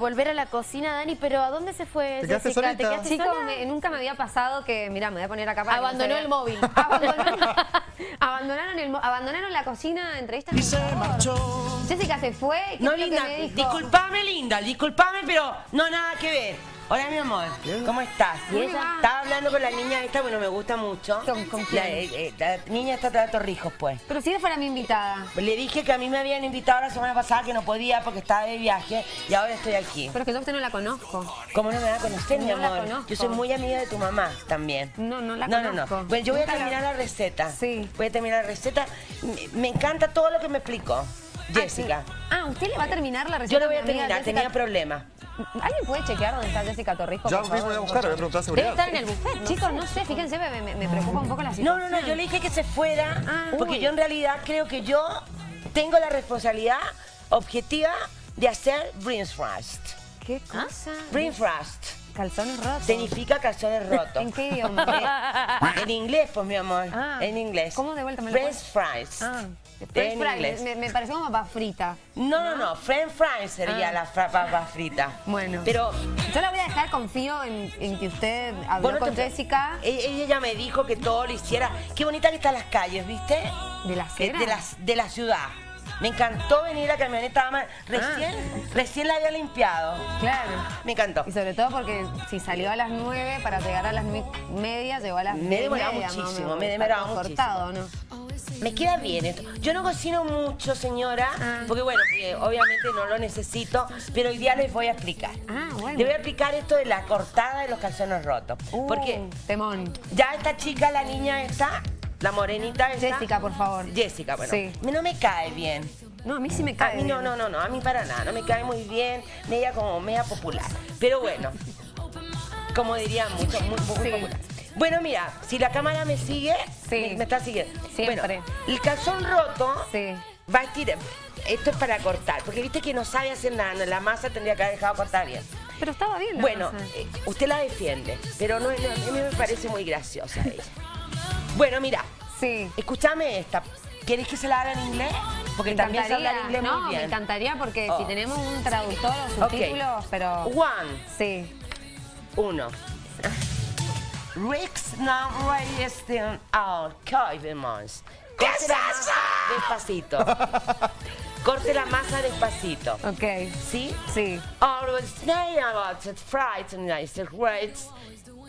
volver a la cocina, Dani, pero ¿a dónde se fue ¿Te quedaste Jessica? solita? quedaste Chicos, sola? me- nunca me había pasado que, mira, me voy a poner acá para Abandonó el móvil. Abandonaron, abandonaron, el, abandonaron la cocina, entrevistas. Y se marchó. Jessica se fue. ¿qué No, linda, disculpame, linda, disculpame, pero no nada que ver. Hola, mi amor, ¿cómo estás? ¿Y ella? Estaba hablando con la niña esta, bueno, me gusta mucho. ¿Con- con la, quién? eh, eh, la niña está de Torrijos, pues. Pero si ella fuera mi invitada. Le dije que a mí me habían invitado la semana pasada que no podía porque estaba de viaje y ahora estoy aquí. Pero es que yo a usted no la conozco. ¿Cómo no me va a conocer, mi No la amor? conozco. Yo soy muy amiga de tu mamá también. No, no la No, no, conozco. no. Bueno, yo voy a la- terminar la receta. Sí. Voy a terminar la receta. Me, me encanta todo lo que me explicó Jessica. Ah, ¿usted le va a terminar la receta? Yo lo voy a terminar, tenía problemas. ¿Alguien puede chequear dónde está Jessica Torrijos? Ya por mismo voy a buscar, voy a preguntar a Debe seguridad. estar en el buffet. Chicos, no sé, fíjense, me, me- me preocupa un poco la No, situación. no, no, yo le dije que se fuera Ah, porque uy. yo en realidad creo que yo tengo la responsabilidad objetiva de hacer Brinfrost. ¿Qué cosa? Brinfrost Calzones rotos. significa calzones rotos. ¿En qué idioma? En inglés, pues, mi amor. Ah. En inglés. ¿Cómo de vuelta me lo French fries. Ah, French fries, me, me pareció como papa frita. No, no, no. French fries sería Ah. la papa frita. Bueno. Pero Yo la voy a dejar, confío en, en que usted habló vos no con te- Jessica E- Ella ya me dijo que todo lo hiciera. Qué bonita que están las calles, ¿viste? de la cera. de, las, de la ciudad. Me encantó venir la camioneta. ama- Recién, recién la había limpiado. Claro. Me encantó. Y sobre todo porque si salió a las 9 para llegar a las media, llegó a las Me demoraba muchísimo, me demoraba muchísimo. cortado, ¿no? Me queda bien esto. Yo no cocino mucho, señora, Ah. porque bueno, porque obviamente no lo necesito, pero hoy día les voy a explicar. Ah, bueno. Les voy a explicar esto de la cortada de los calzones rotos. Uh, Porque Temón. ya esta chica, la niña esta, la morenita esta. Jessica, por favor. Jessica, bueno. Sí. No me cae bien. No, a mí sí me A cae. mí no, bien. no, no, no, a mí para nada, no me cae muy bien, media como media popular. Pero bueno, como diría mucho, muy, muy Sí. popular. Bueno, mira, si la cámara me sigue, Sí. me, me está siguiendo. Siempre. Bueno, el calzón roto Sí. va a estirar. Esto es para cortar, porque viste que no sabe hacer nada, no, la masa tendría que haber dejado cortar bien. Pero estaba bien la Bueno, masa. eh, usted la defiende, pero no, no, a mí me parece muy graciosa ella. Bueno, mira, Sí. escúchame esta. ¿Querés que se la haga en inglés? Porque Me también se habla inglés no, muy bien. me encantaría porque Oh. si tenemos un traductor o subtítulos, pero... One, Sí. uno. Rick's not resting out Months. Corte la masa despacito. Corte la masa despacito. Ok. ¿Sí? Sí. Always about it, fried and nice grapes.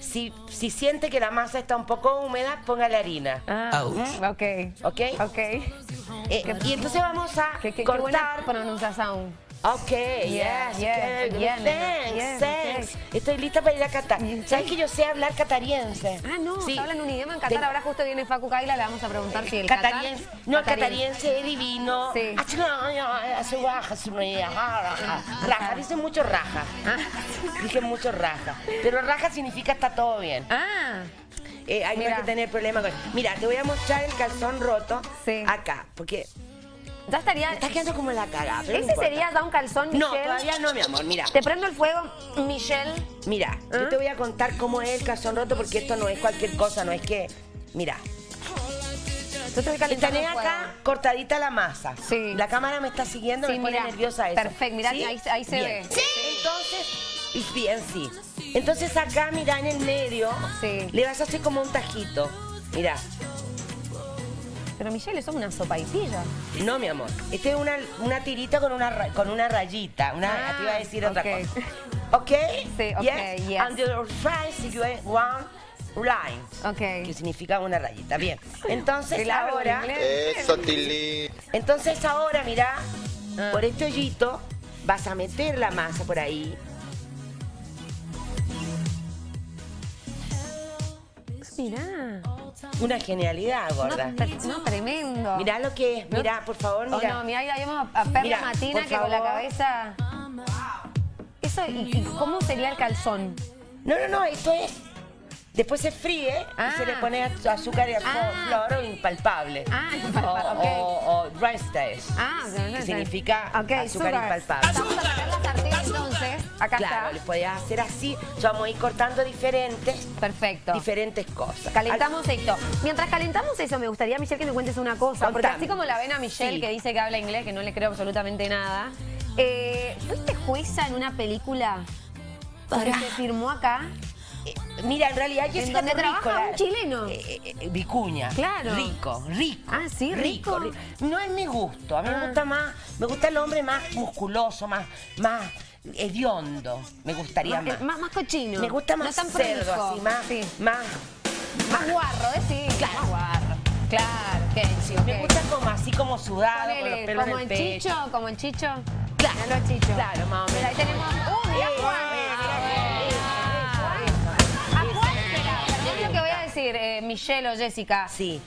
Si, si siente que la masa está un poco húmeda, ponga la harina. Ah, ok. ¿Ok? Ok. Eh, y entonces vamos a Qué, qué, qué buena cortar. pronunciación. Ok, yes, yeah, okay, good, yeah, thanks, yes, thanks. okay. Estoy lista para ir a Qatar. ¿Sabes que yo sé hablar catariense? Ah, no, Sí. hablan un idioma en Qatar. Ten- Ahora justo viene Facu Kaila, le vamos a preguntar si el Catariense. Qatar... No, catariense es divino. Sí. Raja, hace raja. Dice mucho raja. Dice mucho raja. Pero raja significa está todo bien. Ah, Eh, hay no hay que tener problema con Mira, te voy a mostrar el calzón roto Sí. acá. Porque ya estaría... me está quedando como la cagada. pero Ese sería ya un calzón, Michelle. No, todavía no, mi amor. Mira. Te prendo el fuego, Michelle. Mira, ¿Ah? yo te voy a contar cómo es el calzón roto porque esto no es cualquier cosa, no es que... Mira, calentando tenés acá cortadita la masa. Sí. La cámara me está siguiendo, Sí, me pone mira, nerviosa eso. perfecto, mira, ¿Sí? ahí- ahí se Bien. ve. Entonces, y bien, sí. Entonces acá, mira, en el medio, Sí. le vas a hacer como un tajito. Mira, Pero Michelle, eso es una sopa y pilla. no, mi amor. Esta es una, una tirita con una, con una rayita. Una, Ah, te iba a decir otra cosa. ¿Ok? Sí, ok, yes. And your fries, you have one line. Ok. Que significa una rayita. Bien. Entonces Claro, ahora... Eso, Tilly. Entonces ahora, mira, Ah. por este hoyito vas a meter la masa por ahí. Mirá. Una genialidad, gorda. no, tremendo. Mirá lo que es, mirá, por favor, Oh, mira. no, mirá, ahí vemos a, Perla Mira, Matina que con la cabeza... Eso, ¿y, y cómo sería el calzón? No, no, no, esto es. Después se fríe Ah. y se le pone az- azúcar y Ah. flor o impalpable. Ah, impalpable, o, ok. o, stage, Ah, no, no que significa azúcar sugar. impalpable. Vamos a sacar la sartén entonces. Acá Claro, está. podías hacer así. Vamos a ir cortando diferentes, Perfecto. diferentes cosas. Calentamos esto. Mientras calentamos eso, me gustaría, Michelle, que me cuentes una cosa. Porque así como la ven a Michelle, Sí. que dice que habla inglés, que no le creo absolutamente nada. Eh, ¿Fuiste jueza en una película que se firmó acá? Eh, Mira, en realidad ¿En Jessica donde trabaja la- un chileno? Eh, Vicuña. Claro. Rico, rico. Ah, ¿sí? ¿Rico? No es mi gusto. A mí Ah. me gusta más, me gusta el hombre más musculoso, más, más hediondo. Me gustaría Más, más. más, más cochino. Me gusta más no tan cerdo, así, más, Sí. más. Más guarro, ¿eh? Sí, más guarro. Claro, ok, sí, ok. Me gusta como así como sudado, con los Ponele, pelos como en el pecho. chicho, como el chicho. Claro. Míralo al chicho. Claro, más o Mira, ahí tenemos. ¡Uh, mira Juan! eh, Ah, bueno. ¿A cuál? Espera, perdón lo que voy a decir, eh, Michelle o Jessica. Sí.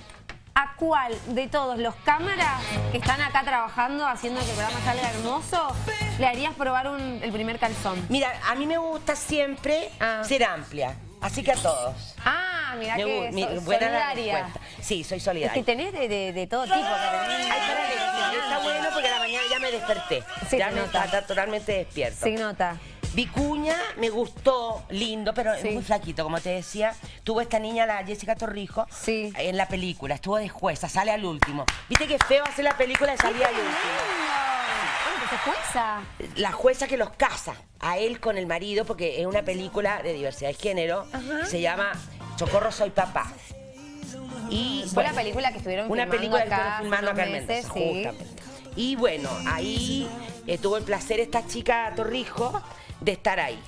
¿A cuál de todos los cámaras que están acá trabajando, haciendo que el programa salga hermoso, le harías probar un- el primer calzón? Mira, a mí me gusta siempre Ah. ser amplia. Así que a todos. Ah, mira Me que mi- so- buena la solidaria. Sí, soy Es solidaria. que tenés de, de- de todo tipo. Ay, espérate, sí, está bueno porque a la mañana ya me desperté. Sí, ya se me nota. está totalmente despierto. Sí, nota. Vicuña me gustó, lindo, pero Sí. es muy flaquito, como te decía. Tuvo esta niña, la Jessica Torrijo, Sí. en la película. Estuvo de jueza, sale al último. Viste que feo hacer la película y salía al último. Que se jueza. La jueza que los casa a él con el marido, porque es una película de diversidad de género, se llama Socorro, soy papá. Y, Fue bueno, la película que estuvieron una filmando película que acá estuvieron filmando acá en Mendoza, meses, sí. justamente. Y bueno, ahí eh, tuvo el placer esta chica Torrijo de estar ahí.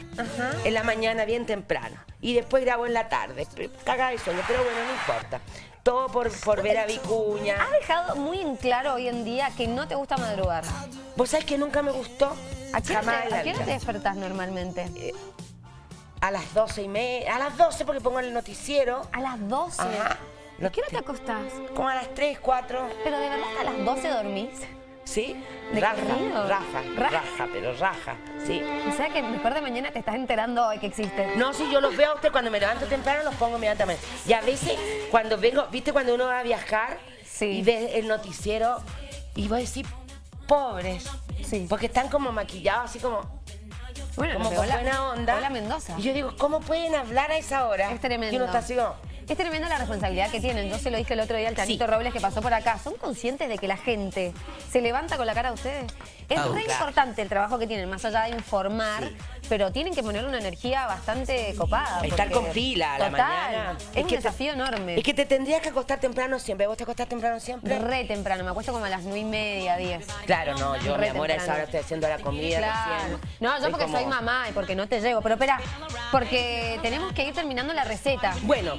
En la mañana bien temprano. Y después grabó en la tarde. Caga de sueño, pero bueno, no importa. Todo por, por ver a Vicuña. Has dejado muy en claro hoy en día que no te gusta madrugar. ¿Vos sabés que nunca me gustó? ¿A qué hora te, en la a qué hora te despertás normalmente? A las doce y media. A las 12 porque pongo el noticiero. A las 12. Ajá. ¿A qué hora te acostás? Como a las 3, 4. Pero de verdad a las 12 dormís. ¿Sí? ¿De raja, raja, Raja. raja, pero raja. Sí. O sea que mejor de mañana te estás enterando hoy que existe. No, si yo los veo a usted cuando me levanto temprano, los pongo inmediatamente. Y a veces, cuando vengo, ¿viste cuando uno va a viajar Sí. y ves el noticiero y vos decís, pobres? Sí. Porque están como maquillados, así como, Bueno, como con buena onda. Hola Mendoza. Y yo digo, ¿cómo pueden hablar a esa hora? Es tremendo. Y uno está así como, Es tremenda la responsabilidad que tienen. Yo se lo dije el otro día al Chanito Sí. Robles que pasó por acá. ¿Son conscientes de que la gente se levanta con la cara de ustedes? Es Ah, re claro. importante el trabajo que tienen, más allá de informar, Sí. pero tienen que poner una energía bastante copada. Estar con pila a la Total, mañana. Es, un que te- desafío enorme. Es que te tendrías que acostar temprano siempre. ¿Vos te acostás temprano siempre? Re temprano, me acuesto como a las nueve y media, diez. Claro, no, yo, Re mi amor, a esa hora estoy haciendo la comida Claro. recién. No, yo porque como- soy mamá y porque no te llevo. Pero espera, porque tenemos que ir terminando la receta. Bueno,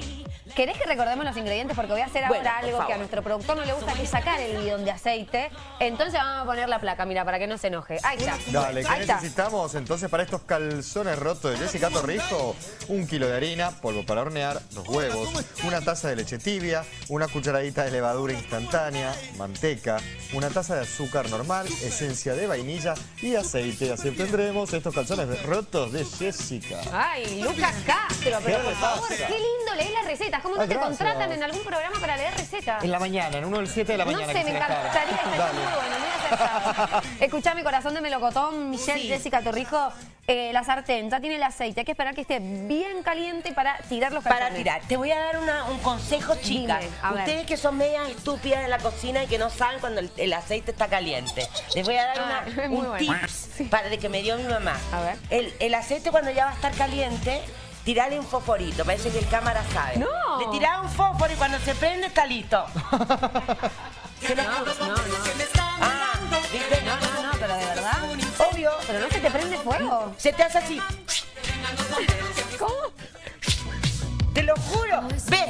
¿Querés que recordemos los ingredientes? Porque voy a hacer Bueno, ahora algo que a nuestro productor no le gusta, que es sacar el bidón de aceite. Entonces vamos a poner la placa, mira, para que no se enoje. Ahí está. Dale, ¿qué Ahí está. necesitamos entonces para estos calzones rotos de Jessica Torrijo? Un kilo de harina, polvo para hornear, dos huevos, una taza de leche tibia, una cucharadita de levadura instantánea, manteca, una taza de azúcar normal, esencia de vainilla y aceite. Así obtendremos estos calzones rotos de Jessica. Ay, Lucas Castro, pero ¿Qué por favor, qué lindo leer las recetas. ¿Cómo no Ay, te gracias. contratan en algún programa para leer recetas? En la mañana, en uno del 7 de la No mañana. sé, me encantaría estar Dale. muy bueno, muy acertado. Escuchame, corazón de melocotón, Michelle, Sí. Jessica Torrijo, eh, la sartén, ya tiene el aceite. Hay que esperar que esté bien caliente para tirar los calzones. para tirar, te voy a dar una- un consejo, chicas. Dime, a ver. Ustedes que son medias estúpidas en la cocina y que no saben cuando el, el aceite está caliente. Les voy a dar Ah, una- un bueno. tips para de que me dio mi mamá. A ver. El, el aceite cuando ya va a estar caliente, tirale un fosforito. Parece que el cámara sabe. No. Le tirás un fósforo y cuando se prende está listo. Juro. No, no, Ah, ¿viste? no, no, no, pero de verdad. Obvio. Pero no se te prende fuego. Se te hace así. ¿Cómo? Te lo juro. Ve, me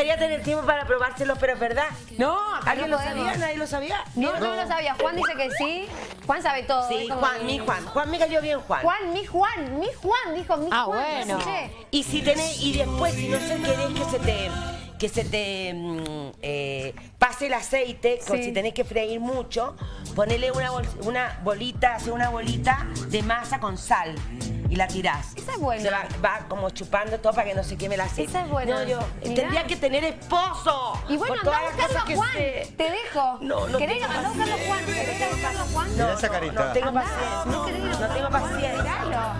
gustaría tener tiempo para probárselo, pero es verdad. No, acá ¿Alguien no lo podemos. sabía? ¿Nadie lo sabía? No, no lo sabía. Juan dice que sí. Juan sabe todo. Sí, Juan, mi Juan. Juan me cayó bien, Juan. Juan, mi Juan, mi Juan, dijo mi Ah, Juan. bueno. escuché. Y si tenés, y después, si no se querés que se te que se te mm, eh, pase el aceite, Sí. si tenés que freír mucho, ponele una, bol- una bolita, hace una bolita de masa con sal y la tirás. Esa es buena. Se va, va como chupando todo para que no se queme el aceite. Esa es buena. No, yo Mirá. tendría que tener esposo. Y bueno, anda a Juan. sé. Te dejo. No, no ¿Querés tengo andá a buscarlo a Juan? ¿Querés ir a buscarlo a Juan? Mira esa carita. No tengo paciencia. ¿No No tengo paciencia.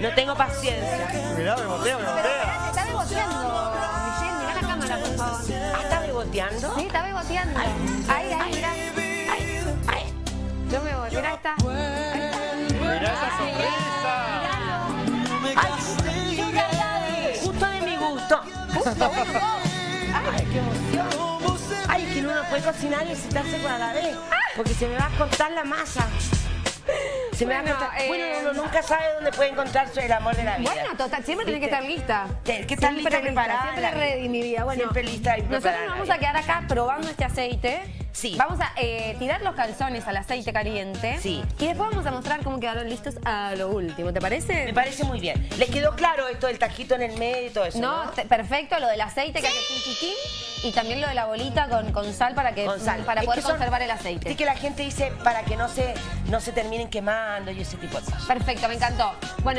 No tengo paciencia. Mirá, me botea, me Pero botea. te está beboteando, Michelle. Mirá la cámara, por favor. Ah, ¿está beboteando? Sí, está beboteando. Ahí, ahí, mirá. Ay, ay. Yo me voy. Mirá, ahí está. Ahí ¡Ay, ¡Ay, qué emoción! ¡Ay, que uno no puede cocinar y excitarse con la vez! Porque se me va a cortar la masa. Se me va a cortar. eh, Bueno, uno nunca sabe dónde puede encontrarse el amor de la vida. Bueno, total, siempre tenés que estar lista. Tienes que estar lista preparada. Siempre ready, mi vida. Bueno, Siempre lista y Nosotros preparada, nos vamos a quedar acá probando este aceite. Sí. Vamos a eh, tirar los calzones al aceite caliente. Sí. Y después vamos a mostrar cómo quedaron listos a lo último. ¿Te parece? Me parece muy bien. ¿Les quedó claro esto del tajito en el medio y todo eso? No, perfecto, lo del aceite que hace tin, y también lo de la bolita con, con sal para que Con sal. para Es poder son- conservar el aceite. Viste que la gente dice para que no se, no se terminen quemando y ese tipo de cosas. Perfecto, me encantó. Bueno,